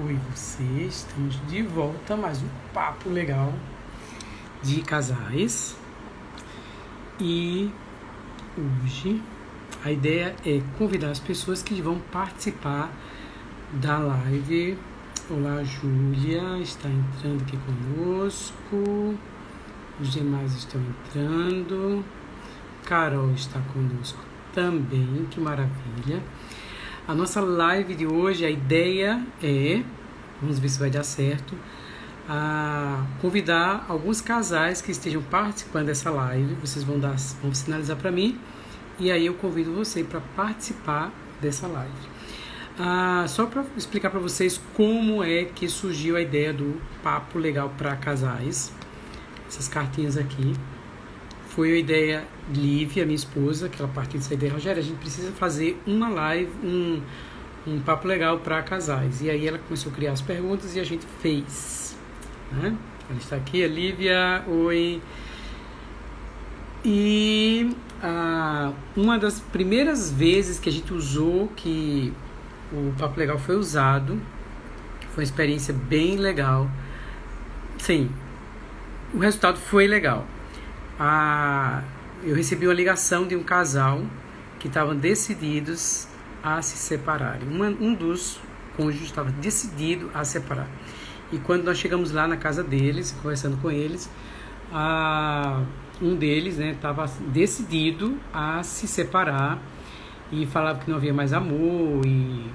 Oi, você, estamos de volta mais um papo legal de casais. E hoje a ideia é convidar as pessoas que vão participar da live. Olá, Júlia está entrando aqui conosco. Os demais estão entrando. Carol está conosco também, que maravilha. A nossa live de hoje, a ideia é, vamos ver se vai dar certo, a convidar alguns casais que estejam participando dessa live. Vocês vão dar, vão sinalizar para mim e aí eu convido você para participar dessa live. Ah, só para explicar para vocês como é que surgiu a ideia do papo legal para casais. Essas cartinhas aqui foi a ideia Lívia, minha esposa, que ela partiu dessa ideia, Rogério, a gente precisa fazer uma live, um, um papo legal para casais. E aí ela começou a criar as perguntas e a gente fez. Né? Ela está aqui, a Lívia, oi. E ah, uma das primeiras vezes que a gente usou, que o Papo Legal foi usado, foi uma experiência bem legal. Sim, o resultado foi legal a, eu recebi uma ligação de um casal que estavam decididos a se separarem. Uma, um dos cônjuges estava decidido a separar. E quando nós chegamos lá na casa deles, conversando com eles, a, um deles estava né, decidido a se separar e falava que não havia mais amor e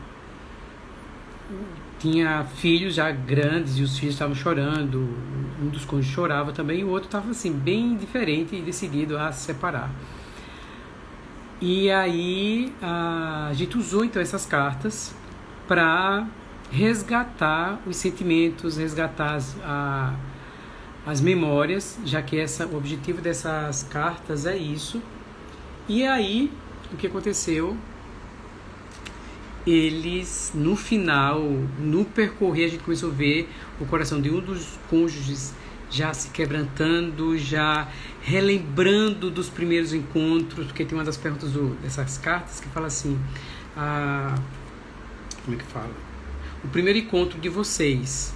tinha filhos já grandes e os filhos estavam chorando. Um dos cônjuges chorava também e o outro estava assim, bem diferente e decidido a se separar. E aí a gente usou então essas cartas para resgatar os sentimentos, resgatar as, a, as memórias, já que essa, o objetivo dessas cartas é isso. E aí o que aconteceu eles, no final, no percorrer, a gente começou a ver o coração de um dos cônjuges já se quebrantando, já relembrando dos primeiros encontros, porque tem uma das perguntas do, dessas cartas que fala assim: a, como é que fala? O primeiro encontro de vocês.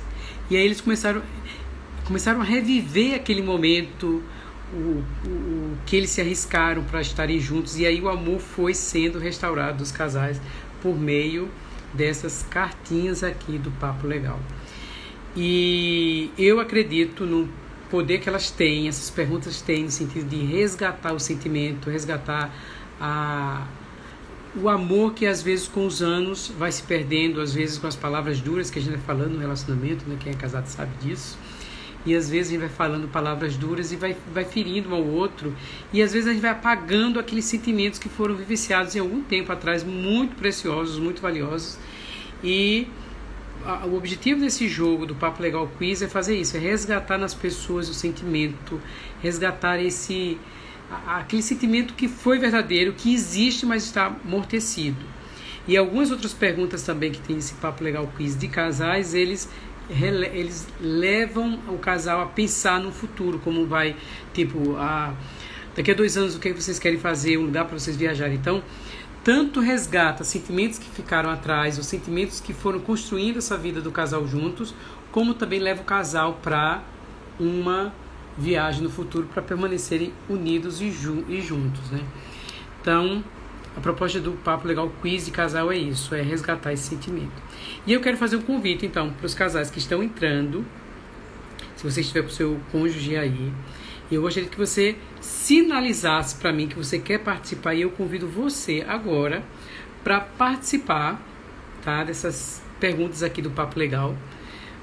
E aí eles começaram, começaram a reviver aquele momento, o, o, o que eles se arriscaram para estarem juntos, e aí o amor foi sendo restaurado dos casais por meio dessas cartinhas aqui do Papo Legal. E eu acredito no poder que elas têm, essas perguntas têm no sentido de resgatar o sentimento, resgatar a, o amor que às vezes com os anos vai se perdendo, às vezes com as palavras duras que a gente vai falando no relacionamento, né? quem é casado sabe disso e às vezes a gente vai falando palavras duras e vai, vai ferindo um ao outro, e às vezes a gente vai apagando aqueles sentimentos que foram vivenciados em algum tempo atrás, muito preciosos, muito valiosos, e a, o objetivo desse jogo do Papo Legal Quiz é fazer isso, é resgatar nas pessoas o sentimento, resgatar esse aquele sentimento que foi verdadeiro, que existe, mas está amortecido. E algumas outras perguntas também que tem nesse Papo Legal Quiz de casais, eles eles levam o casal a pensar no futuro, como vai, tipo, a, daqui a dois anos o que vocês querem fazer, um lugar para vocês viajarem. Então, tanto resgata sentimentos que ficaram atrás, os sentimentos que foram construindo essa vida do casal juntos, como também leva o casal para uma viagem no futuro para permanecerem unidos e, ju e juntos, né? Então, a proposta do Papo Legal Quiz de Casal é isso, é resgatar esse sentimento. E eu quero fazer um convite, então, para os casais que estão entrando, se você estiver com o seu cônjuge aí, eu gostaria que você sinalizasse para mim que você quer participar e eu convido você agora para participar tá, dessas perguntas aqui do Papo Legal,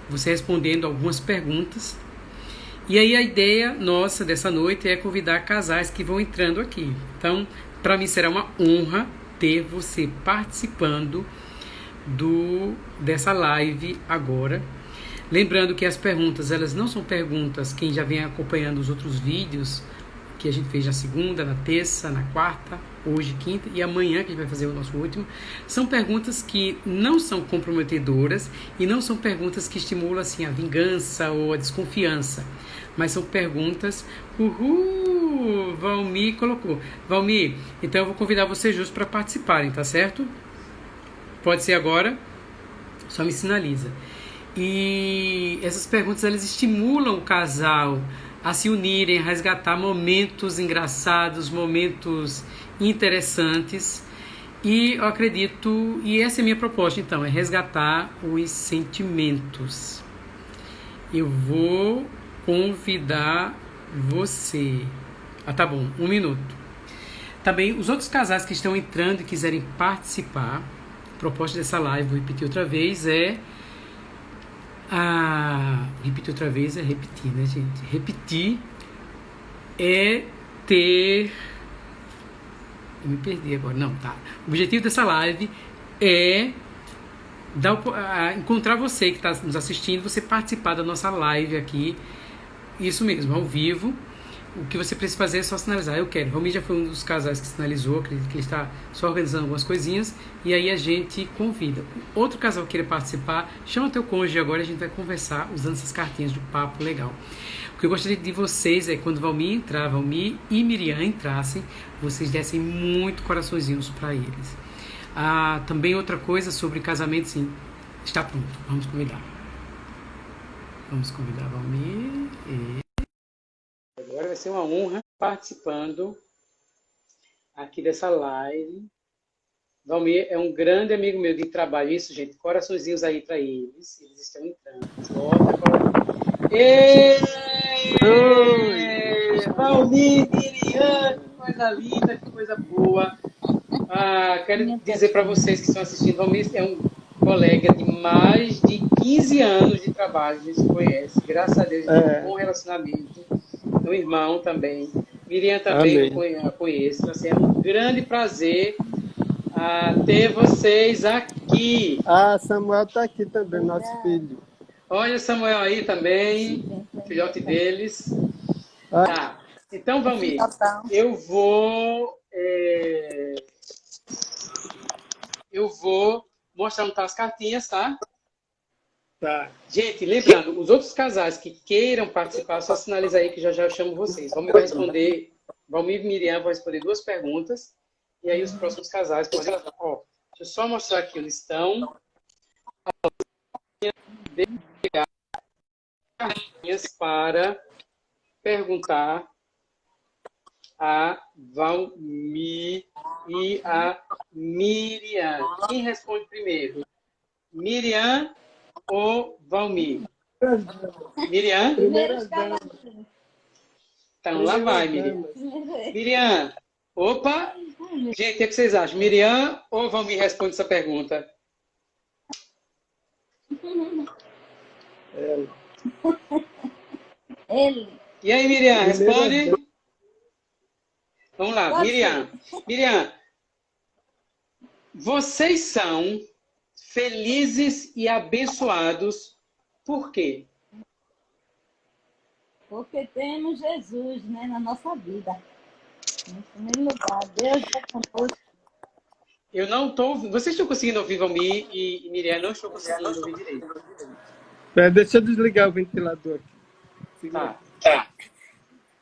você respondendo algumas perguntas. E aí a ideia nossa dessa noite é convidar casais que vão entrando aqui. Então, para mim será uma honra ter você participando do dessa live agora. Lembrando que as perguntas, elas não são perguntas, quem já vem acompanhando os outros vídeos que a gente fez na segunda, na terça, na quarta, hoje, quinta e amanhã, que a gente vai fazer o nosso último, são perguntas que não são comprometedoras e não são perguntas que estimulam assim, a vingança ou a desconfiança, mas são perguntas. Uhul! Valmir colocou. Valmir, então eu vou convidar vocês justos para participarem, tá certo? Pode ser agora? Só me sinaliza. E essas perguntas elas estimulam o casal a se unirem, a resgatar momentos engraçados, momentos interessantes. E eu acredito, e essa é a minha proposta então, é resgatar os sentimentos. Eu vou convidar você. Ah, tá bom, um minuto. Também os outros casais que estão entrando e quiserem participar, a proposta dessa live, vou repetir outra vez, é a. Repetir outra vez é repetir, né, gente? Repetir é ter. Eu me perdi agora. Não, tá. O objetivo dessa live é dar, encontrar você que está nos assistindo, você participar da nossa live aqui. Isso mesmo, ao vivo o que você precisa fazer é só sinalizar, eu quero. Romi já foi um dos casais que sinalizou, que ele está só organizando algumas coisinhas, e aí a gente convida. Outro casal que queira participar, chama teu cônjuge agora e a gente vai conversar usando essas cartinhas de papo legal. O que eu gostaria de vocês é quando Valmir entrar, Valmir e Miriam entrassem, vocês dessem muito coraçõezinhos para eles. Ah, também outra coisa sobre casamento, sim, está pronto, vamos convidar. Vamos convidar Valmir e vai ser uma honra participando aqui dessa live. Valmir é um grande amigo meu de trabalho. Isso, gente, coraçõezinhos aí para eles. Eles estão entrando. Bota, Ei! Valmir, Miriam, que coisa linda, que coisa boa. Ah, quero dizer para vocês que estão assistindo, Valmir é um colega de mais de 15 anos de trabalho, a gente conhece. Graças a Deus, é. um bom relacionamento um irmão também. Miriam também Amém. conheço. Assim, é um grande prazer uh, ter vocês aqui. Ah, Samuel está aqui também, nosso é. filho. Olha Samuel aí também, filhote deles. Ah. Tá. Então, Valmir, eu vou... É... Eu vou mostrar tá as cartinhas, tá? Tá. Gente, lembrando, os outros casais que queiram participar, só sinaliza aí que já já eu chamo vocês. Vamos responder, Valmir e Miriam vão responder duas perguntas, e aí os próximos casais podem... Ó, deixa eu só mostrar aqui onde estão. Para perguntar a Valmir e a Miriam. Quem responde primeiro? Miriam ou Valmir? Miriam? Então lá vai, Miriam. Miriam, opa! Gente, o que, vocês acham? Miriam ou Valmir responde essa pergunta? Ele. Ele. E aí, Miriam, responde? Vamos lá, Miriam. Miriam, vocês são felizes e abençoados. Por quê? Porque temos Jesus né, na nossa vida. Em primeiro lugar, Deus é conosco. Eu não estou... Vocês estão conseguindo ouvir Valmir e, e Miriam? Não estou conseguindo ouvir direito. É, deixa eu desligar o ventilador aqui. Tá, tá.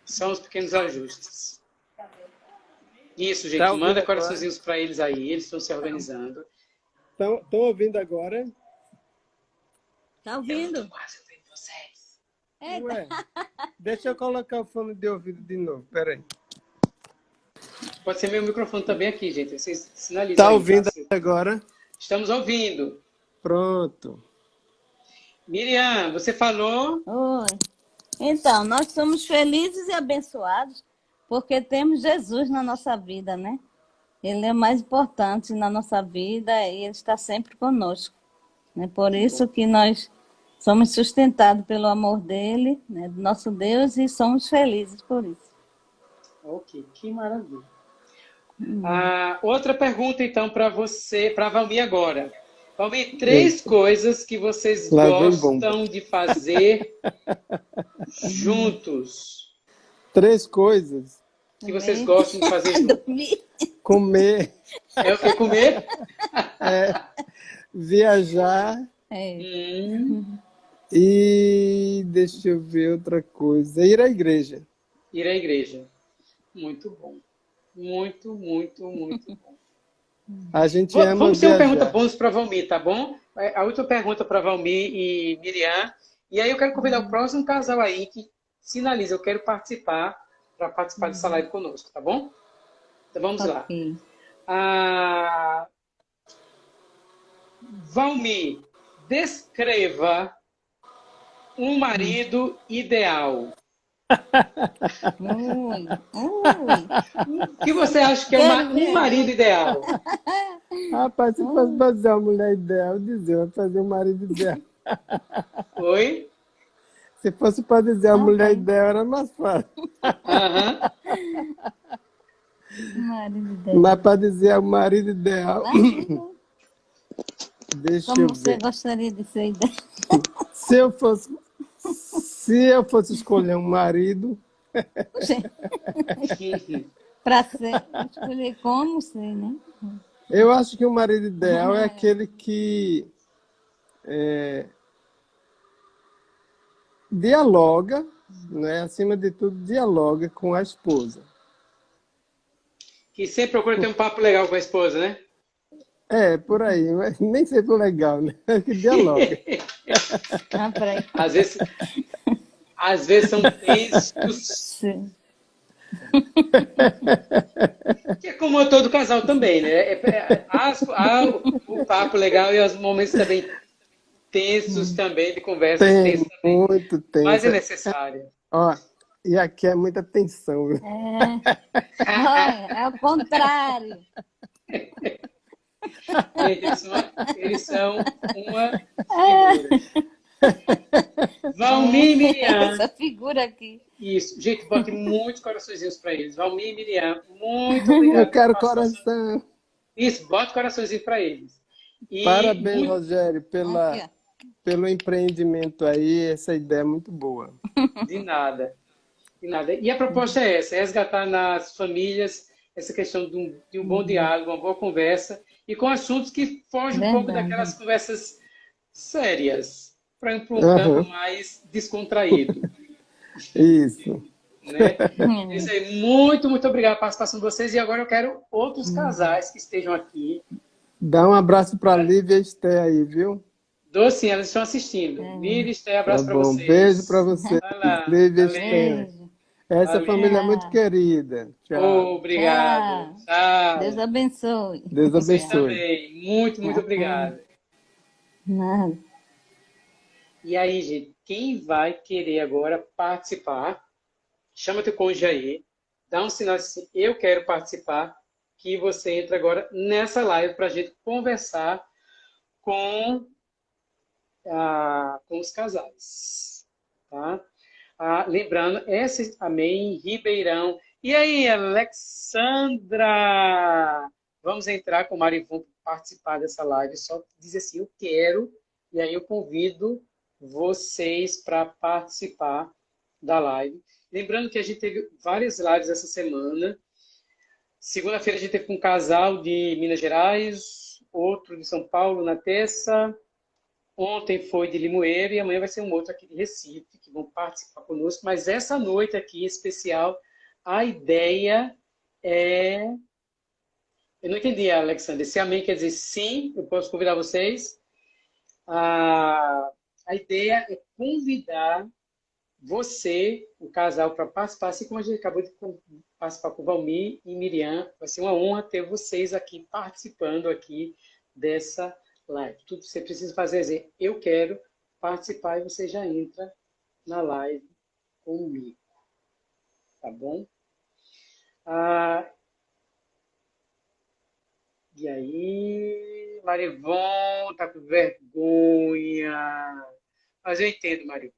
São os pequenos ajustes. Isso, gente. Tá Manda coraçõezinhos para eles aí. Eles estão se organizando. Estão ouvindo agora? Está ouvindo. Eu quase ouvindo vocês. Ué, deixa eu colocar o fone de ouvido de novo. Peraí. Pode ser meu microfone também aqui, gente. Vocês sinalizam. Está ouvindo tá? agora? Estamos ouvindo. Pronto. Miriam, você falou... Oi. Então, nós somos felizes e abençoados porque temos Jesus na nossa vida, né? Ele é mais importante na nossa vida e Ele está sempre conosco. Né? Por isso que nós somos sustentados pelo amor dEle, né? do nosso Deus, e somos felizes por isso. Ok, que maravilha. Hum. Ah, outra pergunta, então, para você, para a Valmir agora. Valmir, três Eita. coisas que vocês Lá gostam de fazer juntos. Três coisas? Que vocês gostam de fazer. Comer. É o que comer? É, viajar. É. Hum. E deixa eu ver outra coisa. Ir à igreja. Ir à igreja. Muito bom. Muito, muito, muito bom. A gente ama Vamos ter uma pergunta bônus para Valmir, tá bom? é, a última pergunta para Valmir e Miriam. E aí eu quero convidar o próximo casal aí que sinaliza, eu quero participar, para participar dessa live conosco, tá bom? Então vamos okay. lá. Ah, Valmir, descreva um marido ideal. O que você acha que é uma, um marido ideal? Rapaz, se fosse fazer uma mulher ideal, dizer, vou fazer um marido ideal. Oi? Se fosse para dizer a mulher ideal, era mais fácil. Uhum. marido ideal. Mas para dizer o marido ideal... Deixa Como eu você gostaria de ser ideal? Se eu fosse se eu fosse escolher um marido. Para ser, escolher como ser, né? Eu acho que o marido ideal é, é aquele que é, dialoga, né? acima de tudo, dialoga com a esposa. Que sempre procura ter um papo legal com a esposa, né? É, por aí, mas nem sempre legal, né? Que dialoga. ah, às vezes, às vezes são tensos. Sim. Que é como todo casal também, né? É, é, há, há o, papo legal e os momentos também tensos também, de conversa Tem, muito tenso. Mas é necessário. Ó, e aqui é muita tensão. É, é o contrário. Eles são, eles são uma figura. Valmir e Miriam. Essa figura aqui. Isso. Gente, bote muitos coraçõezinhos para eles. Valmir e Miriam, muito obrigado. Eu quero coração. Isso, bote coraçõezinho para eles. E Parabéns, muito... Rogério, pela, pelo empreendimento aí. Essa ideia é muito boa. De nada. De nada. E a proposta é essa, é resgatar nas famílias essa questão de um, de um bom diálogo, uma boa conversa, e com assuntos que fogem Verdade. um pouco daquelas conversas sérias para ir para um uhum. campo mais descontraído. Isso. Né? Isso aí. Muito, muito obrigado pela participação de vocês. E agora eu quero outros hum. casais que estejam aqui. Dá um abraço para a Lívia e Esté aí, viu? Dou sim, elas estão assistindo. É. Lívia e Esté, abraço tá para vocês. Beijo para você. Lívia e Esté. Essa Valeu. família é muito querida. Tchau. obrigado. Tchau. Deus abençoe. Deus abençoe. também. Muito, muito obrigado. Nada. E aí, gente, quem vai querer agora participar, chama teu cônjuge aí, dá um sinal assim, eu quero participar, que você entra agora nessa live para a gente conversar com, com os casais. Tá? Ah, lembrando, essa amém, Ribeirão. E aí, Alexandra? Vamos entrar com o Marivon para participar dessa live. Só dizer assim, eu quero, e aí eu convido vocês para participar da live. Lembrando que a gente teve várias lives essa semana. Segunda-feira a gente teve um casal de Minas Gerais, outro de São Paulo na terça. Ontem foi de Limoeiro e amanhã vai ser um outro aqui de Recife, que vão participar conosco. Mas essa noite aqui, especial, a ideia é... Eu não entendi, Alexandre. Se amém quer dizer sim, eu posso convidar vocês. Ah, a ideia é convidar você, o casal, para participar, assim como a gente acabou de participar com o Valmir e Miriam. Vai ser uma honra ter vocês aqui participando aqui dessa live. Tudo que você precisa fazer é dizer, eu quero participar e você já entra na live comigo. Tá bom? Ah, e aí, Marivon tá com vergonha. Mas eu entendo, Marivon.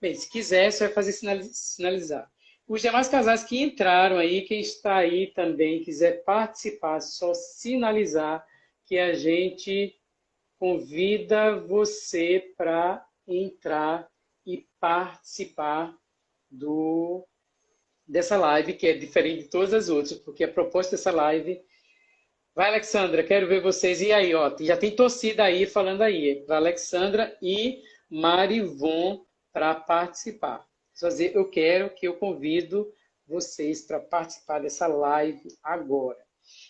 Bem, se quiser, você vai fazer sinalizar. Os demais casais que entraram aí, quem está aí também, quiser participar, só sinalizar que a gente convida você para entrar e participar do, dessa live, que é diferente de todas as outras, porque a proposta dessa live... Vai, Alexandra, quero ver vocês. E aí, ó, já tem torcida aí falando aí, para Alexandra e Marivon para participar. Só dizer, eu quero que eu convido vocês para participar dessa live agora.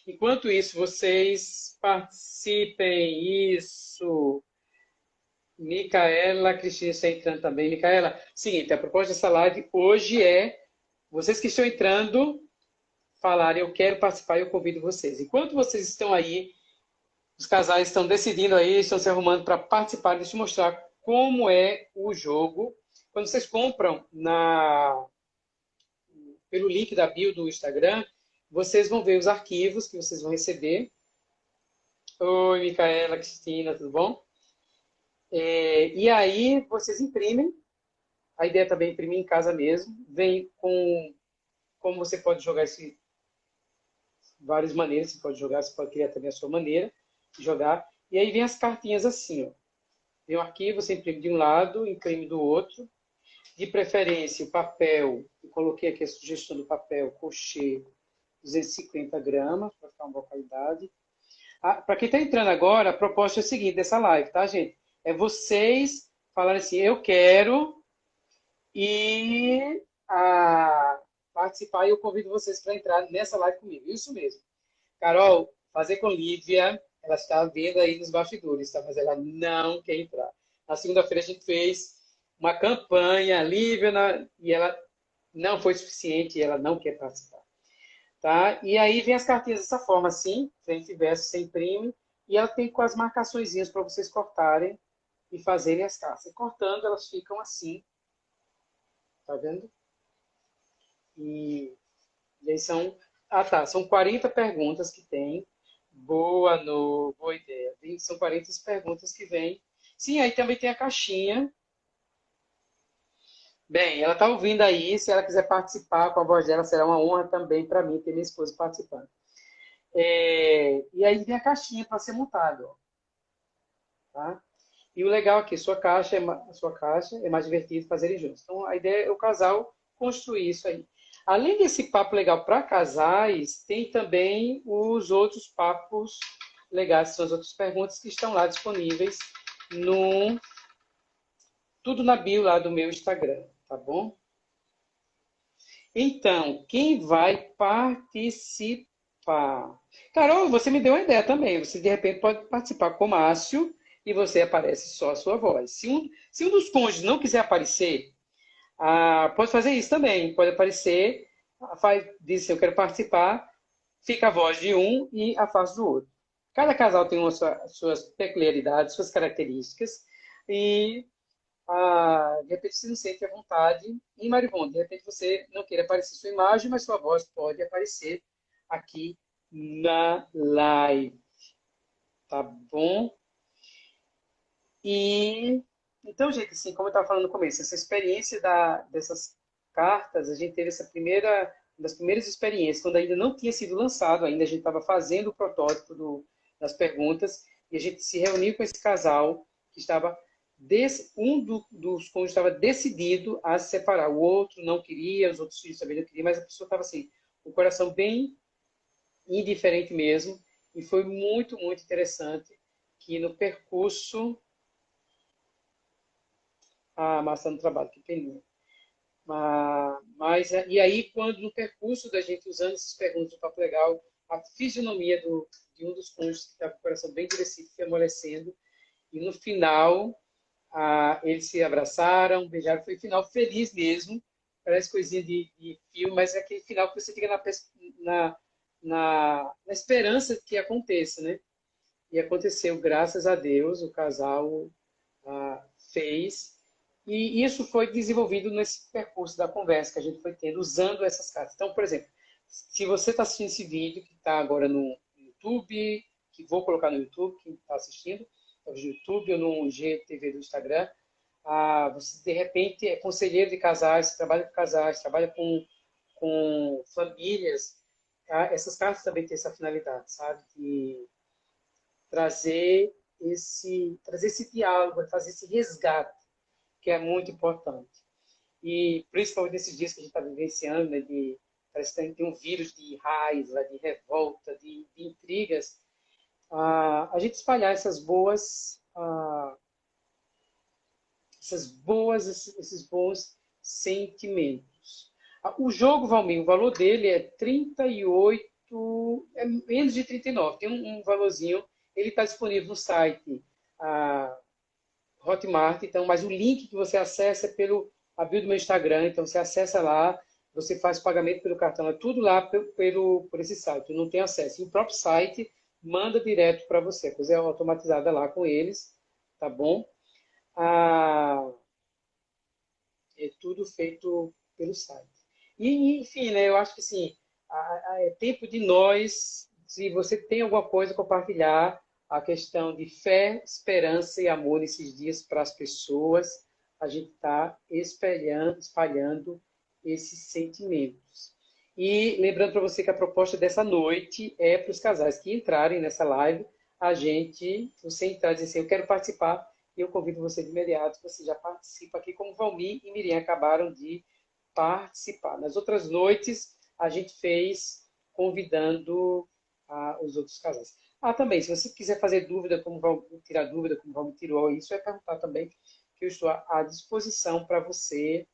Enquanto isso, vocês participem. Isso. Micaela, Cristina está entrando também. Micaela, seguinte, a proposta dessa live hoje é vocês que estão entrando falarem, eu quero participar eu convido vocês. Enquanto vocês estão aí, os casais estão decidindo aí, estão se arrumando para participar, deixa eu mostrar como é o jogo. Quando vocês compram na pelo link da bio do Instagram, vocês vão ver os arquivos que vocês vão receber. Oi, Micaela, Cristina, tudo bom? É, e aí vocês imprimem. A ideia também é imprimir em casa mesmo. Vem com como você pode jogar esse várias maneiras, você pode jogar, você pode criar também a sua maneira de jogar. E aí vem as cartinhas assim, ó. Vem um arquivo, você imprime de um lado, imprime do outro. De preferência, o papel, eu coloquei aqui a sugestão do papel, cochê, 250 gramas, para ficar uma boa qualidade. Ah, para quem está entrando agora, a proposta é a seguinte dessa live, tá, gente? É vocês falarem assim, eu quero e participar e eu convido vocês para entrar nessa live comigo. Isso mesmo. Carol, fazer com Lívia, ela está vendo aí nos bastidores, tá? mas ela não quer entrar. Na segunda-feira a gente fez uma campanha, Lívia, na... e ela não foi suficiente e ela não quer participar. Tá? E aí vem as cartinhas dessa forma, assim, frente e verso, sem imprime, e ela tem com as marcações para vocês cortarem e fazerem as cartas. cortando, elas ficam assim. Tá vendo? E, e aí são... Ah, tá. São 40 perguntas que tem. Boa, no, boa ideia. São 40 perguntas que vêm. Sim, aí também tem a caixinha. Bem, ela está ouvindo aí. Se ela quiser participar com a voz dela, será uma honra também para mim ter minha esposa participando. É, e aí vem a caixinha para ser montado. Tá? E o legal aqui, sua caixa, é, sua caixa é mais divertido fazerem juntos. Então, a ideia é o casal construir isso aí. Além desse papo legal para casais, tem também os outros papos legais, são as outras perguntas que estão lá disponíveis no tudo na bio lá do meu Instagram, tá bom? Então, quem vai participar? Carol, você me deu uma ideia também. Você, de repente, pode participar com o Márcio e você aparece só a sua voz. Se um, se um dos cônjuges não quiser aparecer, ah, pode fazer isso também. Pode aparecer, faz, diz assim, eu quero participar, fica a voz de um e a face do outro. Cada casal tem uma sua, suas peculiaridades, suas características, e ah, de repente você não sente a vontade em Maribon. De repente você não queira aparecer sua imagem, mas sua voz pode aparecer aqui na live. Tá bom? E então, gente, assim, como eu estava falando no começo, essa experiência da, dessas cartas, a gente teve essa primeira, das primeiras experiências, quando ainda não tinha sido lançado, ainda a gente estava fazendo o protótipo do, das perguntas, e a gente se reuniu com esse casal que estava Desse, um do, dos cônjuges estava decidido a se separar, o outro não queria, os outros filhos também não queriam, mas a pessoa estava assim, o coração bem indiferente mesmo, e foi muito, muito interessante que no percurso a maçã do trabalho, que peninha. Mas, e aí, quando no percurso da gente usando essas perguntas do Papo Legal, a fisionomia do, de um dos cônjuges que estava com o coração bem endurecido foi amolecendo, e no final, ah, eles se abraçaram, beijaram, foi um final feliz mesmo, parece coisinha de, de filme, mas é aquele final que você fica na, na, na, na esperança que aconteça, né? E aconteceu, graças a Deus, o casal ah, fez e isso foi desenvolvido nesse percurso da conversa que a gente foi tendo, usando essas cartas. Então, por exemplo, se você está assistindo esse vídeo, que está agora no YouTube, que vou colocar no YouTube, quem está assistindo, YouTube ou no GTV do Instagram, ah, você, de repente, é conselheiro de casais, trabalha com casais, trabalha com, com famílias, tá? essas cartas também têm essa finalidade, sabe? De trazer esse, trazer esse diálogo, fazer esse resgate que é muito importante. E principalmente nesses dias que a gente está vivenciando, né, de, parece que tem um vírus de raiva, de revolta, de, de intrigas, a gente espalhar essas boas, essas boas, esses, bons sentimentos. O jogo, Valmir, o valor dele é 38 é menos de 39, tem um, um valorzinho, ele está disponível no site a Hotmart, então, mas o link que você acessa é pelo a bio do meu Instagram, então você acessa lá, você faz pagamento pelo cartão, é tudo lá pelo, pelo, por esse site, não tem acesso. E o próprio site manda direto para você, a coisa é automatizada lá com eles, tá bom? Ah, é tudo feito pelo site. E, enfim, né, eu acho que assim, é tempo de nós, se você tem alguma coisa compartilhar, a questão de fé, esperança e amor nesses dias para as pessoas, a gente está espalhando, espalhando esses sentimentos. E lembrando para você que a proposta dessa noite é para os casais que entrarem nessa live, a gente, você entrar e dizer assim, eu quero participar, e eu convido você de imediato, você já participa aqui, como Valmir e Miriam acabaram de participar. Nas outras noites, a gente fez convidando ah, os outros casais. Ah, também, se você quiser fazer dúvida, como vão tirar dúvida, como vão tirou isso, é perguntar também, que eu estou à disposição para você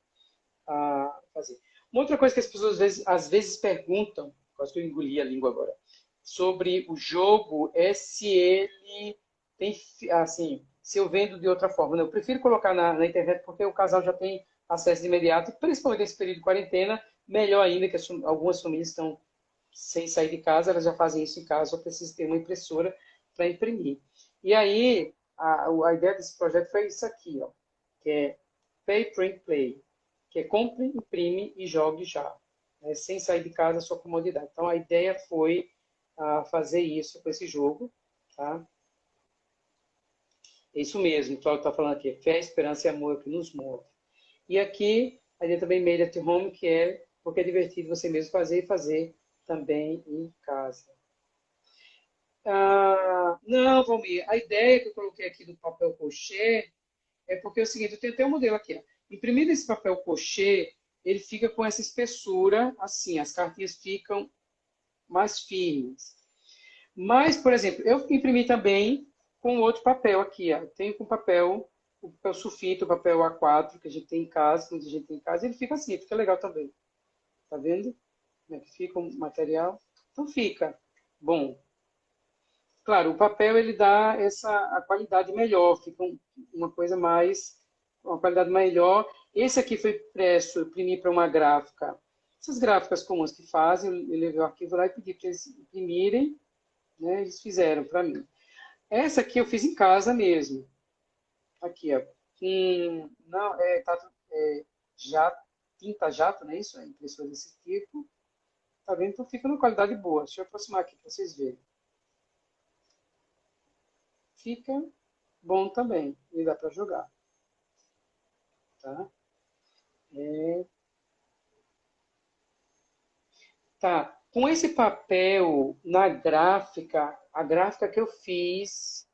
ah, fazer. Uma outra coisa que as pessoas às vezes, às vezes perguntam, quase que eu engoli a língua agora, sobre o jogo é se ele tem, assim, se eu vendo de outra forma. Eu prefiro colocar na, na internet porque o casal já tem acesso de imediato, principalmente nesse período de quarentena, melhor ainda que as, algumas famílias estão sem sair de casa, elas já fazem isso em casa, só precisa ter uma impressora para imprimir. E aí, a, a ideia desse projeto foi isso aqui, ó, que é Pay, Print, Play, que é compre, imprime e jogue já, né, sem sair de casa, sua comodidade. Então, a ideia foi uh, fazer isso com esse jogo, tá? Isso mesmo, o Cláudio está falando aqui, fé, esperança e amor que nos move. E aqui, a gente também made at home, que é porque é divertido você mesmo fazer e fazer também em casa. Ah, não, Valmir, a ideia que eu coloquei aqui do papel cochê é porque é o seguinte, eu tenho até um modelo aqui. Ó. Imprimido esse papel cochê, ele fica com essa espessura, assim, as cartinhas ficam mais firmes. Mas, por exemplo, eu imprimi também com outro papel aqui, ó. Tenho com papel, o papel sulfito, o papel A4, que a gente tem em casa, que a gente tem em casa, ele fica assim, fica legal também. Tá vendo? Como é que fica o material? Então fica bom. Claro, o papel ele dá essa a qualidade melhor, fica uma coisa mais, uma qualidade melhor. Esse aqui foi impresso, eu imprimi para uma gráfica. Essas gráficas comuns que fazem, eu levei o arquivo lá e pedi para eles imprimirem, né? Eles fizeram para mim. Essa aqui eu fiz em casa mesmo. Aqui, ó. Hum, não, é, tá, é jato, tinta jato, não é isso? É impressora desse tipo. Tá vendo? Então fica numa qualidade boa. Deixa eu aproximar aqui para vocês verem. Fica bom também. E dá para jogar. Tá? É... Tá. Com esse papel na gráfica, a gráfica que eu fiz,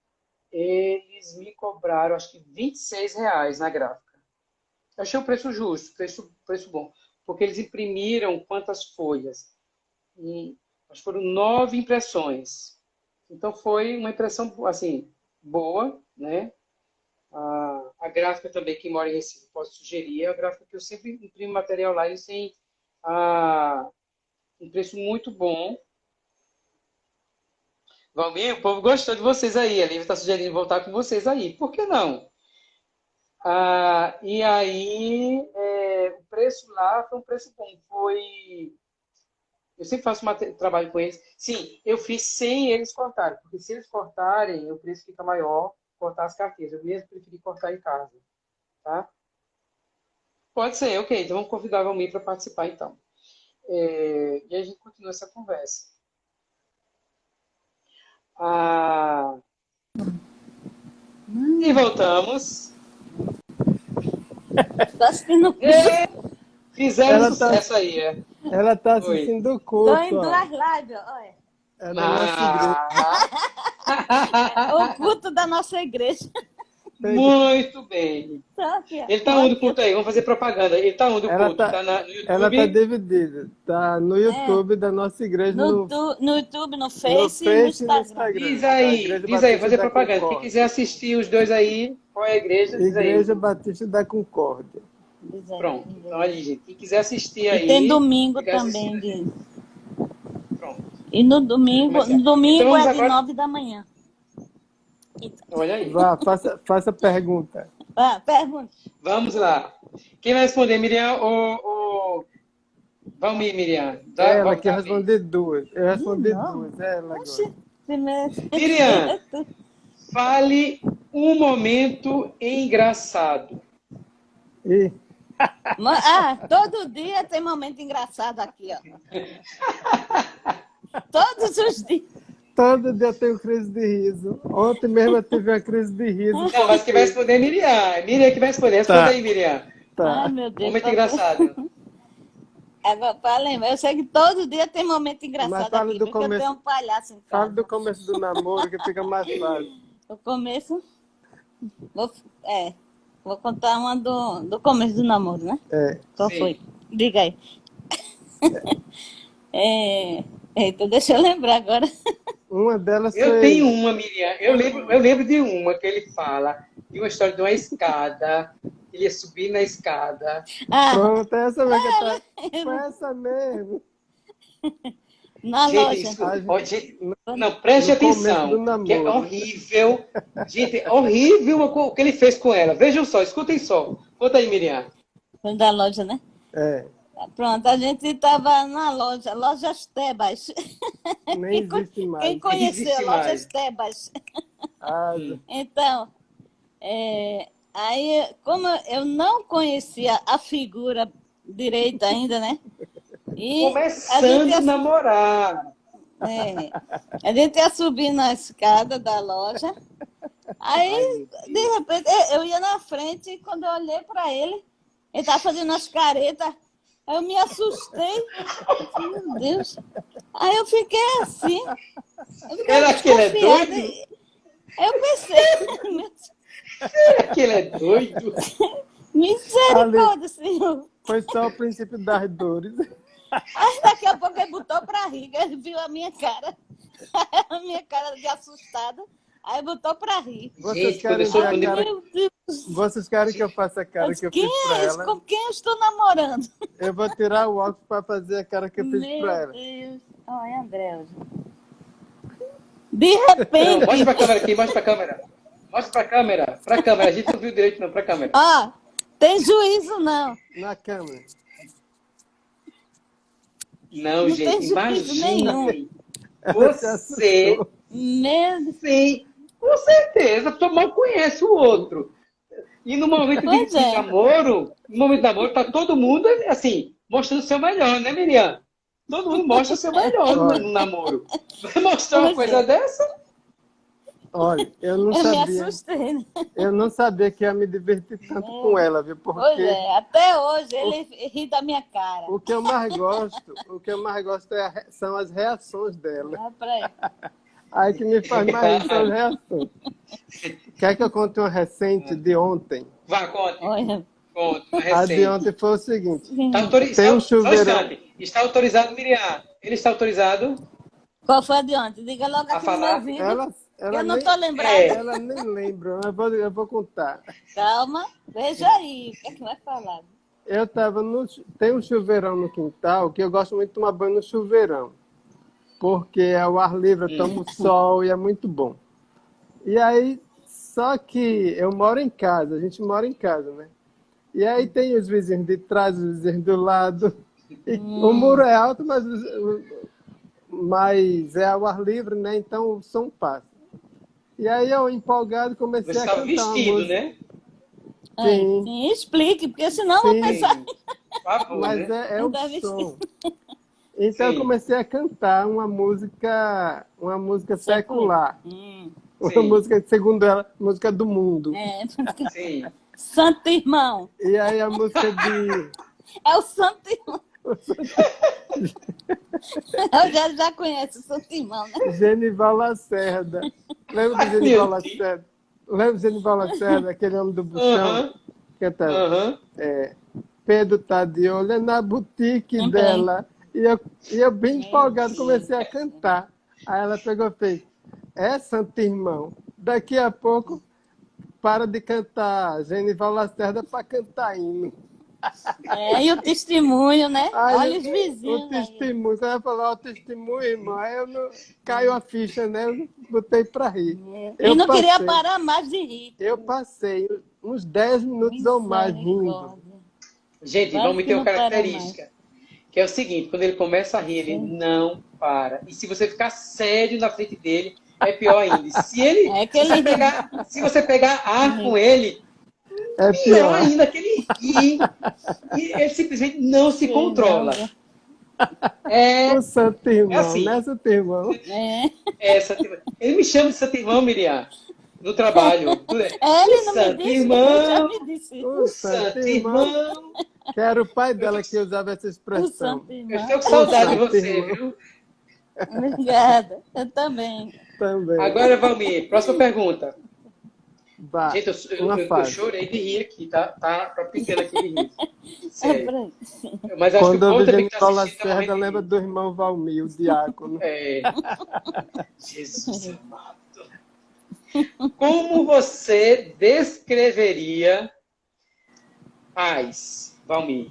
eles me cobraram, acho que 26 reais na gráfica. Eu achei o preço justo, preço, preço bom. Porque eles imprimiram quantas folhas? E, acho que foram nove impressões. Então foi uma impressão, assim, boa, né? A, a gráfica também, que mora em Recife, posso sugerir, é a gráfica que eu sempre imprimo material lá, eles têm a, um preço muito bom. Valmir, o povo gostou de vocês aí. A Lívia está sugerindo voltar com vocês aí. Por que não? Ah, e aí, é, o preço lá foi um preço bom. Foi. Eu sempre faço trabalho com eles. Sim, eu fiz sem eles cortarem, porque se eles cortarem, o preço fica maior cortar as carteiras. Eu mesmo preferi cortar em casa. Tá? Pode ser, ok. Então vamos convidar o Valmir para participar, então. É, e a gente continua essa conversa. Ah, e voltamos. Tá assistindo é, Fizeram ela tá sucesso tá, aí, é. Ela tá assistindo o culto. Tô em duas lives, olha. É da nossa igreja. o culto da nossa igreja. Muito bem. Ele está onde o culto aí? Vamos fazer propaganda. Ele está onde o culto? Tá, tá na, no YouTube? Ela está dividida. Está no é. YouTube é. da nossa igreja. No, no, no YouTube, no Face, no face e no Instagram. Instagram. Diz aí, diz aí, fazer propaganda. Quem quiser assistir os dois aí, qual é a igreja? Diz igreja aí. Batista da Concórdia. Pronto. Então, aí, gente, quem quiser assistir aí... E tem domingo também. De... E no domingo, no domingo então, é de agora... 9 da manhã. Olha aí. Vá, faça, faça pergunta. Vá, pergunta. Vamos lá. Quem vai responder, Miriam ou... ou... Vamos, Miriam. Dá, ela quer responder duas. Eu respondi não. duas. É ela agora. Miriam, fale um momento engraçado. E... Ah, todo dia tem momento engraçado aqui, ó. Todos os dias. Todo dia eu tenho crise de riso. Ontem mesmo eu tive uma crise de riso. Não, mas que vai responder é Miriam. Miriam que vai responder. Responda tá. aí, Miriam. Tá. Ai, meu Deus. Momento tá engraçado. Agora, para lembrar, eu sei que todo dia tem momento engraçado mas fala aqui, do começo, eu tenho um palhaço em casa. Fala do começo do namoro, que fica mais fácil. O começo? Vou, é, vou contar uma do, do começo do namoro, né? É. Qual Sim. foi? Diga aí. É. é, então deixa eu lembrar agora. Uma delas Eu foi... tenho uma, Miriam. Eu lembro, eu lembro de uma que ele fala, de uma história de uma escada. Ele ia subir na escada. Ah, Pronto, essa mesmo. Ah, tá... Foi essa mesmo. Na gente, loja. Isso, gente, não, preste atenção, que é horrível. Gente, é horrível o que ele fez com ela. Vejam só, escutem só. Conta aí, Miriam. Foi da loja, né? É. Pronto, a gente estava na loja, Lojas Tebas. Nem existe mais. Quem conheceu Lojas Tebas? Ah, então, é, aí, como eu não conhecia a figura direita ainda, né? E Começando a, a namorar. É, a gente ia subir na escada da loja. Aí, de repente, eu ia na frente e quando eu olhei para ele, ele estava fazendo as caretas. Aí eu me assustei. Meu Deus. Aí eu fiquei assim. Eu Será que ele é doido? Eu pensei. Será que ele é doido? Misericórdia, Senhor. Foi só o princípio das dores. Aí daqui a pouco ele botou pra rir, ele viu a minha cara. A minha cara de assustada. Aí botou pra rir. Vocês Gente, querem ver a cara... Vocês querem que eu faça a cara que eu fiz pra é ela? Com quem eu estou namorando? Eu vou tirar o óculos para fazer a cara que eu fiz Meu pra ela. Meu Deus. Olha, André. De repente... Mostra pra câmera aqui, mostra pra câmera. Mostra pra câmera. Pra câmera. A gente não viu direito não, pra câmera. Ó, tem juízo não. Na câmera. Não, não gente, imagine você Mesmo. Sim, com certeza, porque mal conhece o outro. E no momento de, de é. namoro, no momento de namoro, tá todo mundo, assim, mostrando o seu melhor, né, Miriam? Todo mundo mostra o seu melhor no, no namoro. Vai mostrar uma coisa é. dessa? Olha, eu não eu sabia. Me assustei, né? Eu não sabia que ia me divertir tanto é. com ela, viu? Porque pois é, até hoje ele o, ri da minha cara. O que eu mais gosto, o que eu mais gosto é, são as reações dela. Ah, pra aí. Aí que me faz mais as reações. Quer que eu conte uma recente de ontem? Vá, conte. Olha. Conte, a de ontem foi o seguinte. Está, tem um chuveirão... está autorizado, Miriam? Ele está autorizado? Qual foi a de ontem? Diga logo aqui no meu ouvido. Ela ela eu não estou lembrada. É, ela nem lembra, eu vou, eu vou contar. Calma, veja aí, o que é que vai falar? Eu estava no. Tem um chuveirão no quintal que eu gosto muito de tomar banho no chuveirão. Porque é o ar livre, eu tomo sol e é muito bom. E aí, só que eu moro em casa, a gente mora em casa, né? E aí tem os vizinhos de trás, os vizinhos do lado. Hum. O muro é alto, mas, mas é ao ar livre, né? Então o som passa. E aí eu, empolgado, comecei Você a cantar vestido, né? Sim. Sim, explique, porque senão Sim. vou pensar... Favor, Mas né? é, é o som. Então Sim. eu comecei a cantar uma música, uma música secular. Hum. Uma música, segundo ela, música do mundo. É, Sim. Santo Irmão. E aí a música de... É o Santo Irmão. Eu já, já conheço o Santo Irmão, né? Genival Lacerda. Lembra do Genival Lacerda? Lembra do Genival Lacerda, aquele homem do buchão? Uh -huh. Cantando. Uh -huh. é, Pedro tá de olho na boutique dela. E eu, e eu bem empolgado comecei a cantar. Aí ela pegou e fez, é, Santo Irmão, daqui a pouco para de cantar Genival Lacerda para cantar hino. É, e o testemunho, né? Ai, Olha os vizinhos. O testemunho, você vai falar o testemunho, irmão. Aí eu não... caiu a ficha, né? Eu botei para rir. É. Eu e não passei, queria parar mais de rir. Eu passei uns 10 minutos ou mais rindo. Gente, vamos ter uma característica. Que é o seguinte, quando ele começa a rir, ele não para. E se você ficar sério na frente dele, é pior ainda. Se ele, é se, ele... Você pegar, se você pegar ar com ele, é pior, pior ainda que ele ri. E ele simplesmente não se controla. É, o santo irmão, é assim, né, santo irmão? É. é santo irmão. Ele me chama de santo irmão, Miriam, no trabalho. É, ele não santo me disse, irmão, o santo irmão. Que era o pai dela que usava essa expressão. Eu estou com saudade de você, viu? Obrigada, eu também. também. Agora, Valmir, próxima pergunta. Bah, Gente, eu, eu, eu, eu, chorei de rir aqui, tá? Tá, tá pequeno aqui de rir. Sério. Mas acho Quando que o eu vejo Nicola Lacerda, lembra do irmão Valmir, o diácono. É. Jesus amado. Como você descreveria paz, Valmir?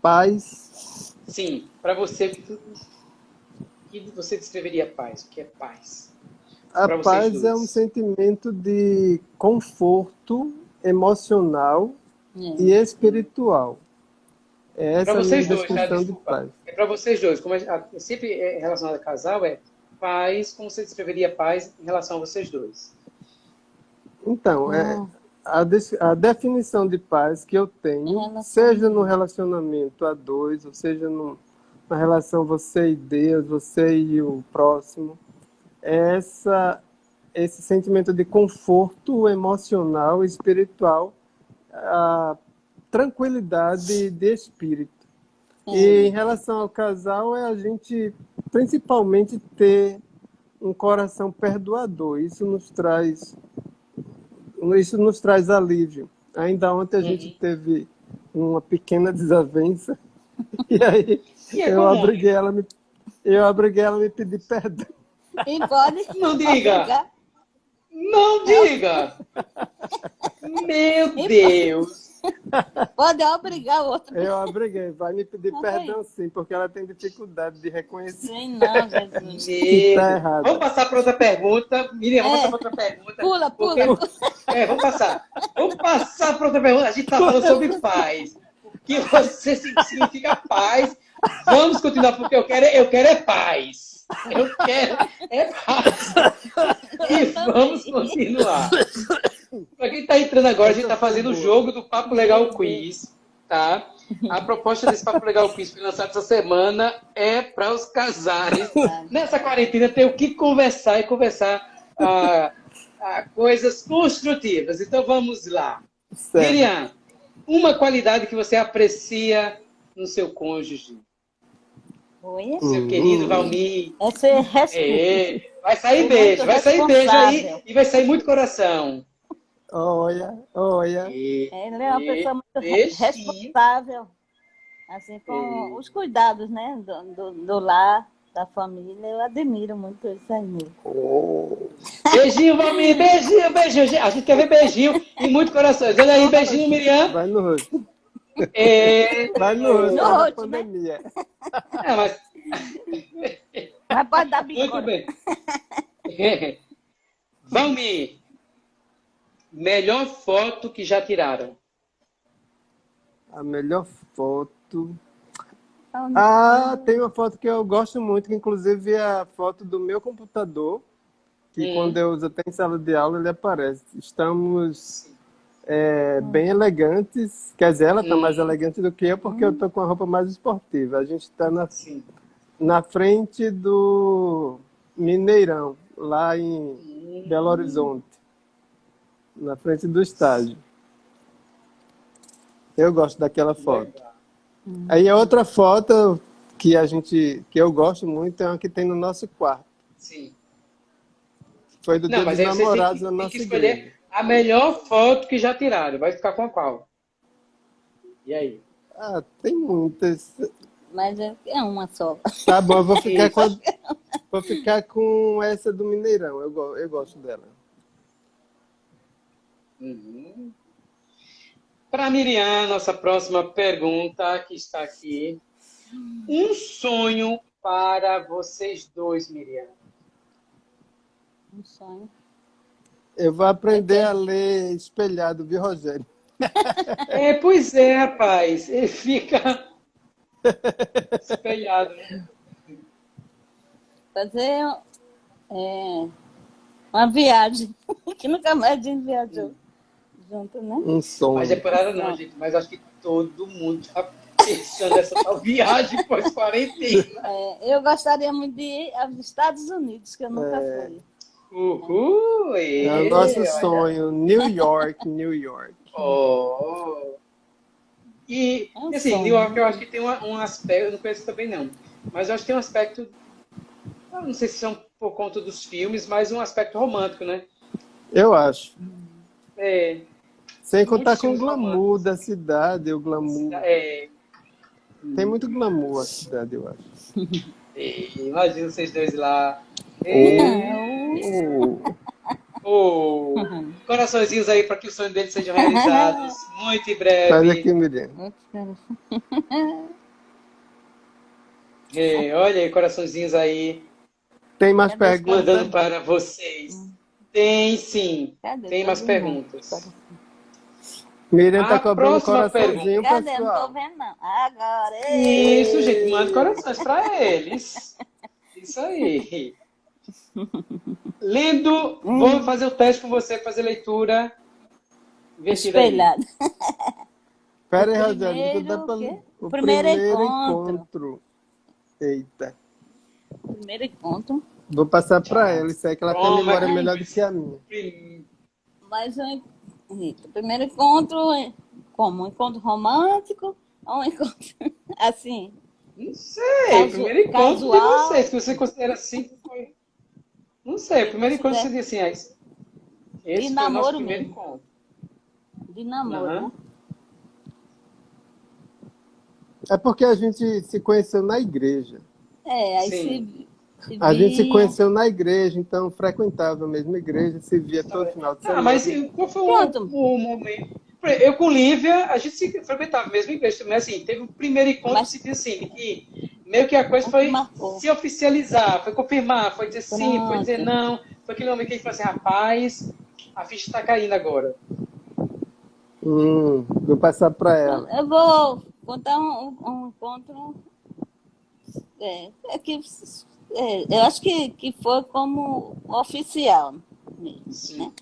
Paz? Sim, para você, que você descreveria paz? O que é paz? A paz é um sentimento de conforto emocional é. e espiritual. É essa pra vocês a minha dois, tá? de paz. É para vocês dois. Como é, sempre é relacionado a casal, é paz, como você descreveria paz em relação a vocês dois? Então, é, a, a definição de paz que eu tenho, seja no relacionamento a dois, ou seja no, na relação você e Deus, você e o próximo, é essa, esse sentimento de conforto emocional e espiritual, a tranquilidade de espírito. E é. em relação ao casal, é a gente principalmente ter um coração perdoador. Isso nos traz isso nos traz alívio. Ainda ontem a gente teve uma pequena desavença e aí e é eu obriguei ela me eu obriguei ela a me pedir perdão. E pode? Não diga. Não diga. Meu Deus. Pode obrigar o outro. Eu obriguei, vai me pedir não perdão sim, porque ela tem dificuldade de reconhecer. Sim, não, Jesus. Tá errado. Vamos passar para outra pergunta. Miriam, vamos é. passar para outra pergunta. Pula, pula. Porque... É, vamos passar. Vamos passar para outra pergunta. A gente está falando sobre paz. O que você significa paz? Vamos continuar, porque eu quero, eu quero é paz. Eu quero é paz. E vamos continuar. Para quem está entrando agora, a gente está fazendo o jogo do Papo Legal Quiz, tá? A proposta desse Papo Legal Quiz foi lançada essa semana é para os casais. Nessa quarentena tem o que conversar e conversar ah, ah, coisas construtivas. Então vamos lá. Certo. Miriam, uma qualidade que você aprecia no seu cônjuge. Oi? Seu querido Valmir. Essa é, é Vai sair beijo, vai sair beijo aí e vai sair muito coração. Olha, olha. Ele é uma pessoa muito responsável, assim, com os cuidados, né, do, do, do, lar, da família. Eu admiro muito isso aí mesmo. Oh. Beijinho, Valmir, beijinho, beijinho. A gente quer ver beijinho e muito coração. Olha aí, beijinho, Miriam. Vai no rosto. É... Vai no no rosto pandemia. Né? É, mas... mas pode dar bico. Muito bem. Valmir, melhor foto que já tiraram? A melhor foto... Ah, tem uma foto que eu gosto muito, que inclusive é a foto do meu computador, que hum. quando eu uso até em sala de aula ele aparece. Estamos é, bem elegantes. Quer dizer, ela está mais elegante do que eu, porque eu estou com a roupa mais esportiva. A gente está na, na frente do Mineirão, lá em Belo Horizonte. Na frente do estádio. Eu gosto daquela foto. Aí a outra foto que a gente que eu gosto muito é uma que tem no nosso quarto. Sim. Foi do Não, dia dos namorados na nossa igreja. A melhor foto que já tiraram. Vai ficar com a qual? E aí? Ah, tem muitas. Mas é, é uma só. Tá bom, eu vou ficar com, a, vou ficar com essa do Mineirão. Eu, eu gosto dela. Uhum. Para Miriam, nossa próxima pergunta, que está aqui. Um sonho para vocês dois, Miriam. Um sonho. Eu vou aprender a ler espelhado, viu, Rogério? É, pois é, rapaz. Ele fica espelhado. Né? Fazer é, uma viagem, que nunca mais a gente viajou junto, né? Um sonho. Mas é por ela não, gente. Mas acho que todo mundo já pensando nessa tal viagem pós-quarentena. É, eu gostaria muito de ir aos Estados Unidos, que eu nunca é. fui. Uhul! É o nosso olha. sonho. New York, New York. Oh. E, é assim, sonho. New York eu acho que tem um, um aspecto, eu não conheço também não, mas eu acho que tem um aspecto, não sei se são por conta dos filmes, mas um aspecto romântico, né? Eu acho. É. Sem contar com o glamour da cidade, o glamour. É. Tem muito glamour a cidade, eu acho. imagina vocês dois lá. Oh. Oh. Coraçõezinhos aí para que os sonhos deles sejam realizados muito em breve. Faz aqui. É, olha aí, coraçõezinhos aí. Tem mais perguntas? Mandando para vocês. Tem sim. Cadê? Tem mais perguntas. Miriam tá cobrando coraçãozinho, Cadê? pessoal. Não tô vendo, não. Agora. Isso, gente. Manda corações para eles. Isso aí. Lendo, hum. vou fazer o teste com você, fazer leitura. Espelhado. Espera aí, Rogério. O, o primeiro, primeiro encontro. encontro. Eita. Primeiro encontro. Vou passar para ela, isso aí que ela oh, tem memória melhor do que a minha. Mas o primeiro encontro, é como? Um encontro romântico ou um encontro assim? Não sei, Casu primeiro encontro casual. de vocês, que você considera assim, sei, o primeiro encontro é. seria assim, ah, esse de foi namoro o nosso primeiro mesmo. encontro. De namoro, uhum. É porque a gente se conheceu na igreja. É, aí se, se A gente se conheceu na igreja, então frequentava a mesma igreja, se via todo final de semana. Ah, mas qual foi o, o momento? Eu com Lívia, a gente se frequentava a mesma igreja, mas assim, teve o um primeiro encontro mas... que assim, que meio que a coisa foi se oficializar, foi confirmar, foi dizer sim, Pronto. foi dizer não. Foi aquele momento que a gente falou assim, rapaz, a ficha está caindo agora. Hum, vou passar para ela. Eu vou contar um, um encontro é, é que, é, eu acho que, que foi como oficial mesmo, né?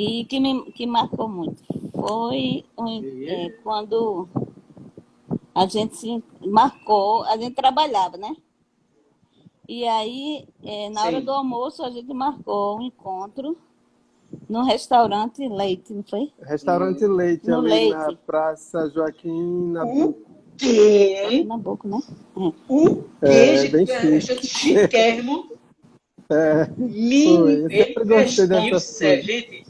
E que me que marcou muito. Foi um, é, quando a gente se marcou, a gente trabalhava, né? E aí, é, na Sim. hora do almoço, a gente marcou um encontro no restaurante Leite, não foi? Restaurante Leite, no ali Leite. na Praça Joaquim Nabuco. O quê? Nabuco, né? É. O quê? É, bem chique. chiquérrimo. É, Menino, gente,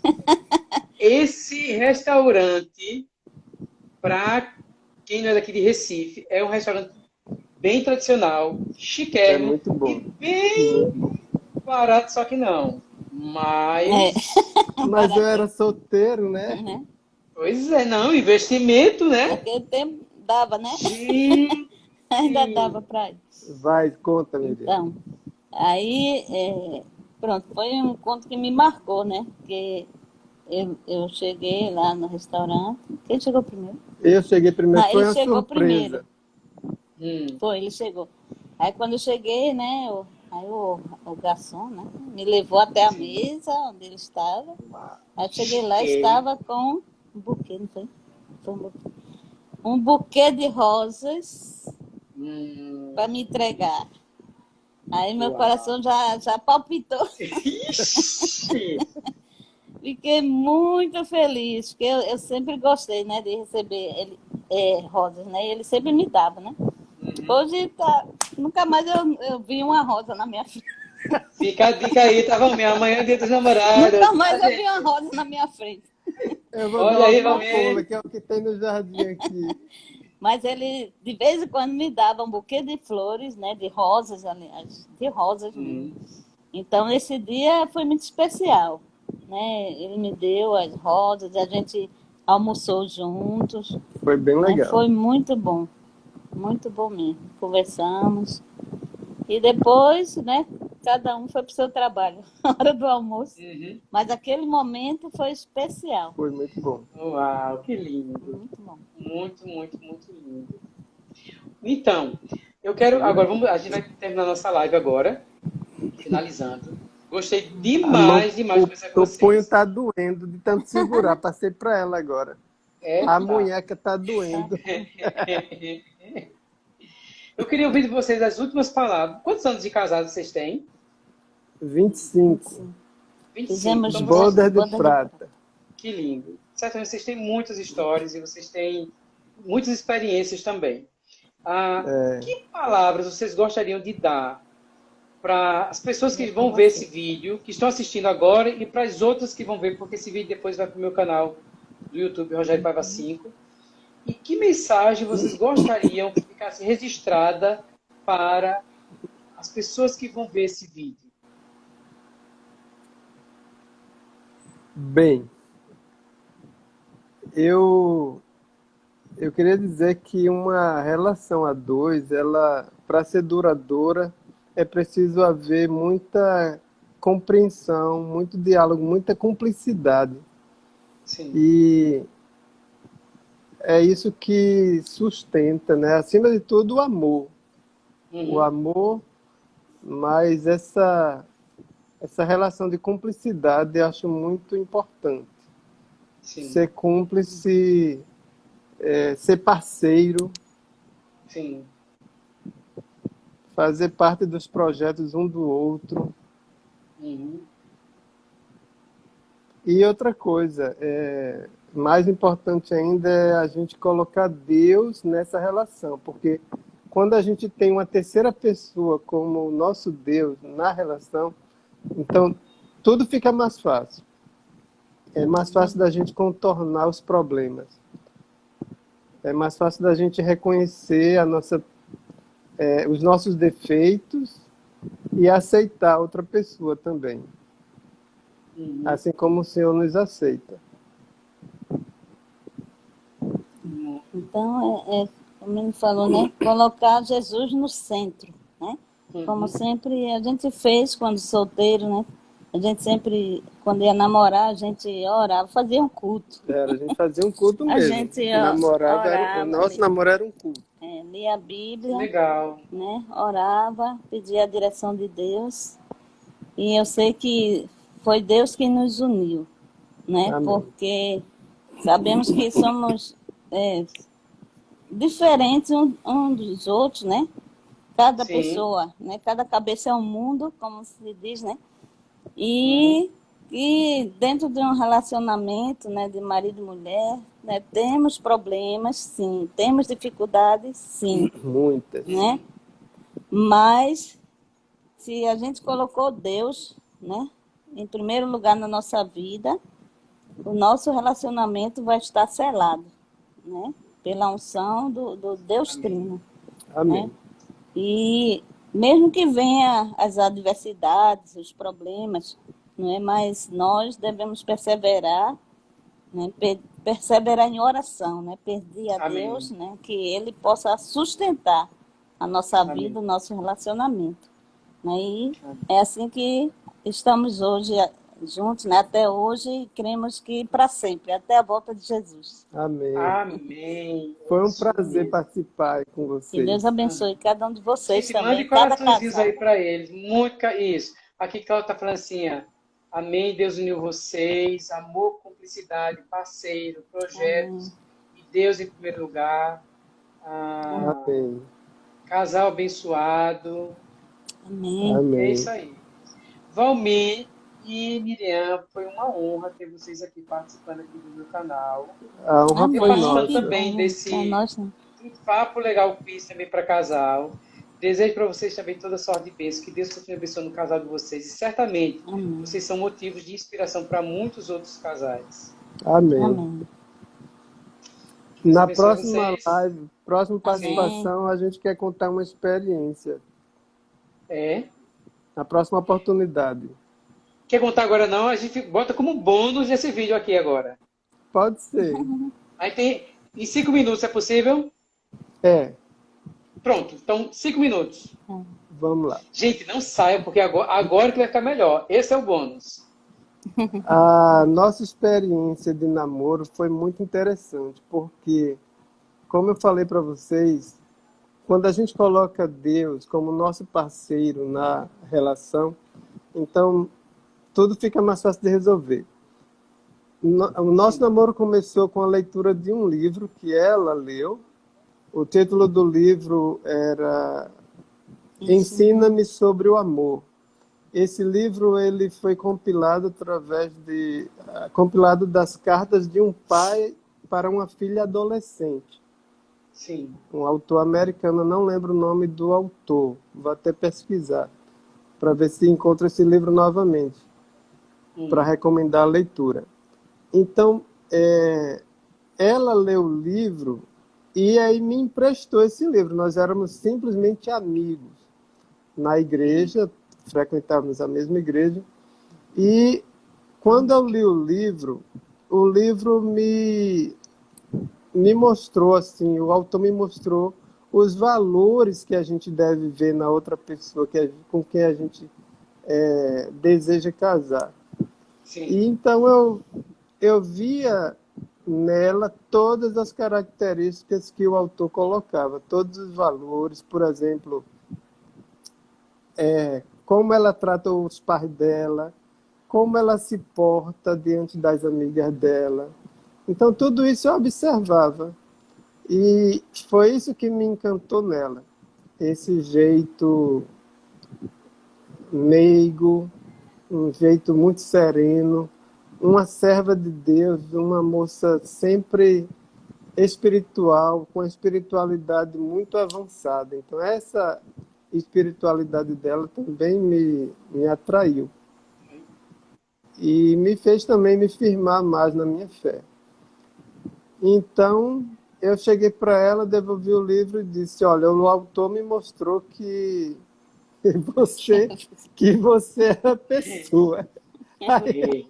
esse restaurante, para quem não é daqui de Recife, é um restaurante bem tradicional, chiquérrimo. É muito bom. E bem barato, só que não. Mas. É. Mas eu era solteiro, né? Uhum. Pois é, não, investimento, né? Naquele tempo dava, né? Sim. Ainda dava para isso. Vai, conta, meu Então, aí, é, pronto, foi um encontro que me marcou, né? Porque eu, eu cheguei lá no restaurante. Quem chegou primeiro? Eu cheguei primeiro, ah, foi ele chegou surpresa. primeiro. Hum. Foi, ele chegou. Aí quando eu cheguei, né, o, aí o, o garçom, né, me levou até a mesa onde ele estava. Aí eu cheguei lá e estava com um buquê, não foi? foi um, buquê. um buquê de rosas hum. para me entregar. Aí meu Uau. coração já, já palpitou. Fiquei muito feliz, porque eu, eu, sempre gostei, né, de receber ele, é, rosas, né? E ele sempre me dava, né? Uhum. Hoje tá, nunca mais eu, eu vi uma rosa na minha frente. Fica a dica aí, tá, Valmir? Amanhã é dia dos namorados. Nunca mais eu vi uma rosa na minha frente. Eu vou Olha aí, Valmir. que é o que tem no jardim aqui. Mas ele, de vez em quando, me dava um buquê de flores, né? De rosas, aliás. De rosas. Hum. Então, esse dia foi muito especial né? Ele me deu as rosas, a gente almoçou juntos. Foi bem né? legal. Foi muito bom, muito bom mesmo. Conversamos. E depois, né, cada um foi para o seu trabalho, na hora do almoço. Uhum. Mas aquele momento foi especial. Foi muito bom. Uau, que lindo. Muito bom. Muito, muito, muito lindo. Então, eu quero. Agora, vamos, a gente vai terminar nossa live agora, finalizando. Gostei demais, demais de conversar com vocês. O punho tá doendo de tanto segurar. Passei para ela agora. É, a tá. munheca tá doendo. Eu queria ouvir de vocês as últimas palavras. Quantos anos de casado vocês têm? 25. 25. Então, Boda de prata. Que lindo. Certamente vocês têm muitas histórias e vocês têm muitas experiências também. Ah, é. Que palavras vocês gostariam de dar para as pessoas que vão ver esse vídeo, que estão assistindo agora, e para as outras que vão ver, porque esse vídeo depois vai para o meu canal do YouTube, Rogério Paiva 5. E que mensagem vocês gostariam que ficasse registrada para as pessoas que vão ver esse vídeo? Bem, eu eu queria dizer que uma relação a dois, ela para ser duradoura, é preciso haver muita compreensão, muito diálogo, muita cumplicidade. Sim. E é isso que sustenta, né? Acima de tudo, o amor. Uhum. O amor, mas essa, essa relação de cumplicidade eu acho muito importante. Sim. Ser cúmplice, é, ser parceiro. Sim. Fazer parte dos projetos um do outro. Uhum. E outra coisa, é, mais importante ainda é a gente colocar Deus nessa relação, porque quando a gente tem uma terceira pessoa como o nosso Deus na relação, então tudo fica mais fácil. É mais fácil da gente contornar os problemas. É mais fácil da gente reconhecer a nossa, é, os nossos defeitos e aceitar outra pessoa também. Uhum. Assim como o Senhor nos aceita. Então, é, é, como ele falou, né? Colocar Jesus no centro, né? Como uhum. sempre a gente fez quando solteiro, né? A gente sempre, quando ia namorar, a gente orava, fazia um culto. Era, a gente fazia um culto mesmo. A gente Namorava, orava, era, nosso namoro era um culto. É, lia a Bíblia. Legal. Né? Orava, pedia a direção de Deus. E eu sei que foi Deus que nos uniu, né? Amém. Porque sabemos que somos é, diferentes um, um, dos outros, né? Cada Sim. pessoa, né? Cada cabeça é um mundo, como se diz, né? E, e dentro de um relacionamento, né, de marido e mulher, né, temos problemas, sim, temos dificuldades, sim. Muitas. Né? Mas se a gente colocou Deus, né, em primeiro lugar na nossa vida, o nosso relacionamento vai estar selado né? Pela unção do, do Deus Trino. Amém. Né? E mesmo que venha as adversidades, os problemas, não é? Mas nós devemos perseverar, né? perseverar em oração, né? Pedir a Amém. Deus, né? Que Ele possa sustentar a nossa Amém. vida, o nosso relacionamento. Né? E é assim que estamos hoje juntos, né? Até hoje e cremos que para sempre, até a volta de Jesus. Amém. Amém. Foi um prazer participar com vocês. Que Deus abençoe cada um de vocês Gente, também. Mande coraçõezinhos aí para eles. Muito isso. Aqui que ela está falando assim, ó. Amém, Deus uniu vocês, amor, cumplicidade, parceiro, projetos, Amém. e Deus em primeiro lugar. Ah, Amém. Casal abençoado. Amém. É isso aí. Valmir, e Miriam, foi uma honra ter vocês aqui participando aqui do meu canal. A honra e foi nossa. também desse é um papo legal que fiz também para casal. Desejo para vocês também toda sorte de bênção, que Deus continue abençoando o casal de vocês. E certamente Amém. vocês são motivos de inspiração para muitos outros casais. Amém. Amém. Na próxima vocês. live, próxima participação, Amém. a gente quer contar uma experiência. É? Na próxima oportunidade. Quer contar agora não? A gente bota como bônus esse vídeo aqui agora. Pode ser. Aí tem. Em cinco minutos é possível? É. Pronto, então cinco minutos. Vamos lá. Gente, não saiam, porque agora, agora que vai ficar melhor. Esse é o bônus. A nossa experiência de namoro foi muito interessante, porque, como eu falei para vocês, quando a gente coloca Deus como nosso parceiro na relação, então tudo fica mais fácil de resolver. O nosso namoro começou com a leitura de um livro que ela leu. O título do livro era Ensina-me sobre o amor. Esse livro ele foi compilado através de uh, compilado das cartas de um pai para uma filha adolescente. Sim. Um autor americano, não lembro o nome do autor. Vou até pesquisar para ver se encontro esse livro novamente. Para recomendar a leitura. Então, é, ela leu o livro e aí me emprestou esse livro. Nós éramos simplesmente amigos na igreja, frequentávamos a mesma igreja. E quando eu li o livro, o livro me, me mostrou, assim, o autor me mostrou os valores que a gente deve ver na outra pessoa que com quem a gente é, deseja casar. Sim. E então eu, eu via nela todas as características que o autor colocava, todos os valores, por exemplo, é, como ela trata os pais dela, como ela se porta diante das amigas dela. Então, tudo isso eu observava. E foi isso que me encantou nela. Esse jeito meigo, um jeito muito sereno, uma serva de Deus, uma moça sempre espiritual, com espiritualidade muito avançada. Então, essa espiritualidade dela também me, me atraiu. E me fez também me firmar mais na minha fé. Então, eu cheguei para ela, devolvi o livro e disse, olha, o autor me mostrou que você, que você é a pessoa. Aí,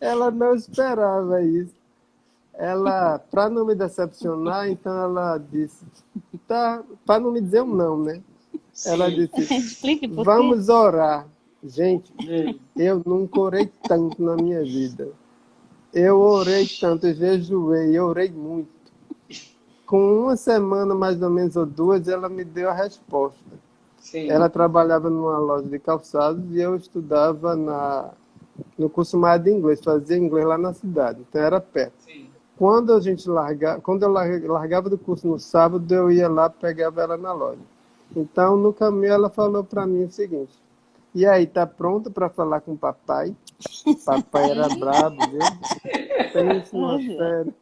ela não esperava isso. Ela, para não me decepcionar, então ela disse, tá, para não me dizer um não, né? Ela disse: Vamos orar. Gente, eu nunca orei tanto na minha vida. Eu orei tanto, eu jejuei, eu orei muito. Com uma semana, mais ou menos, ou duas, ela me deu a resposta. Sim. Ela trabalhava numa loja de calçados e eu estudava na, no curso mais de inglês, fazia inglês lá na cidade, então era perto. Sim. Quando a gente largava, quando eu largava do curso no sábado, eu ia lá, pegava ela na loja. Então, no caminho, ela falou para mim o seguinte: E aí, tá pronto para falar com o papai? Papai era brabo, viu? Pensa uma fera.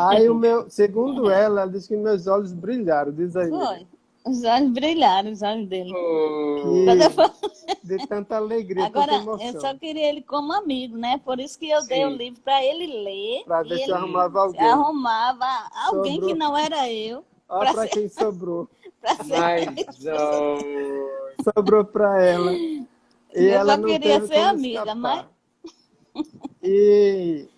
Aí, o meu, segundo ela, ela disse que meus olhos brilharam. Diz aí. Foi. Os olhos brilharam, os olhos dele. Que... De tanta alegria, Agora, tanta emoção. eu só queria ele como amigo, né? Por isso que eu Sim. dei o livro para ele ler. Para ver se arrumava alguém. arrumava alguém Sobrou. que não era eu. Olha para ser... quem sobrou. Mas, Sobrou para ela. E eu ela só queria ser amiga, escapar. mas... E...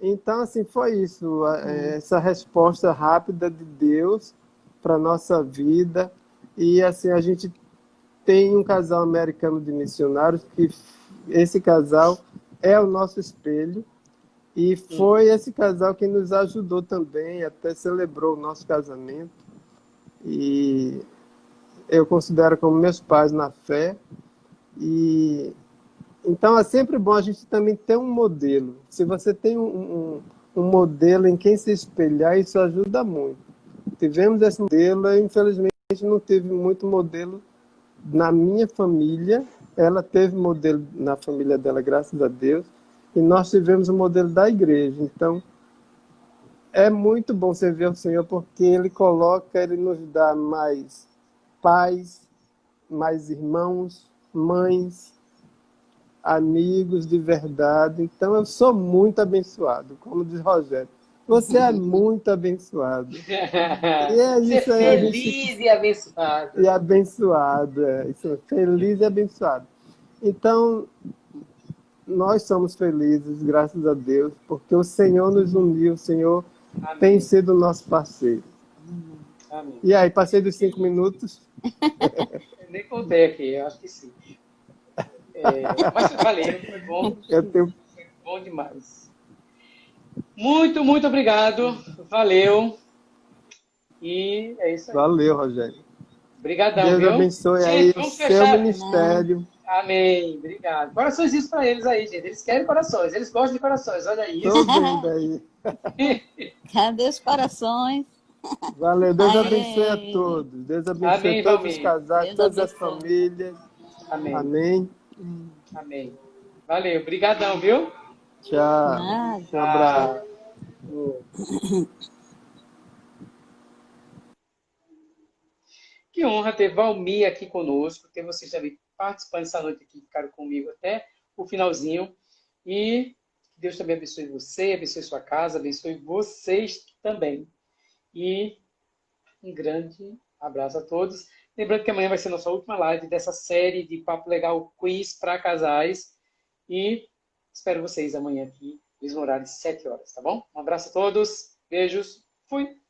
Então, assim, foi isso. É, essa resposta rápida de Deus para nossa vida. E, assim, a gente tem um casal americano de missionários que esse casal é o nosso espelho. E foi esse casal que nos ajudou também, até celebrou o nosso casamento e eu considero como meus pais na fé. E então é sempre bom a gente também ter um modelo. Se você tem um, um, um modelo em quem se espelhar, isso ajuda muito. Tivemos esse modelo, infelizmente não tive muito modelo na minha família. Ela teve modelo na família dela, graças a Deus. E nós tivemos o modelo da igreja. Então, é muito bom servir ao Senhor porque Ele coloca, Ele nos dá mais pais, mais irmãos, mães, amigos de verdade. Então eu sou muito abençoado, como diz Rogério. Você é muito abençoado. E é isso aí. Feliz gente... e abençoado. E abençoado, é. Isso, feliz e abençoado. Então, nós somos felizes, graças a Deus, porque o Senhor nos uniu, o Senhor Amém. tem sido nosso parceiro. Amém. E aí, passei dos cinco minutos? Eu nem contei aqui, eu acho que sim. É, mas valeu, foi bom. Eu tenho... Foi bom demais. Muito, muito obrigado. Valeu. E é isso aí. Valeu, Rogério. Obrigadão, Deus viu? abençoe aí o seu ministério. Amém. Obrigado. Corações isso para eles aí, gente. Eles querem corações. Eles gostam de corações. Olha isso. Tô vendo aí. Cadê os corações? Valeu. Deus Amém. abençoe a todos. Deus abençoe Amém, todos os casais, Deus todas abençoe. as famílias. Amém. Amém. Amém. Valeu. Obrigadão, viu? Tchau. Um abraço. Que honra ter Valmir aqui conosco, ter vocês também participando essa noite aqui, ficaram comigo até o finalzinho. E que Deus também abençoe você, abençoe sua casa, abençoe vocês também. E um grande abraço a todos. Lembrando que amanhã vai ser nossa última live dessa série de Papo Legal Quiz para casais. E espero vocês amanhã aqui, mesmo horário de 7 horas, tá bom? Um abraço a todos, beijos, fui!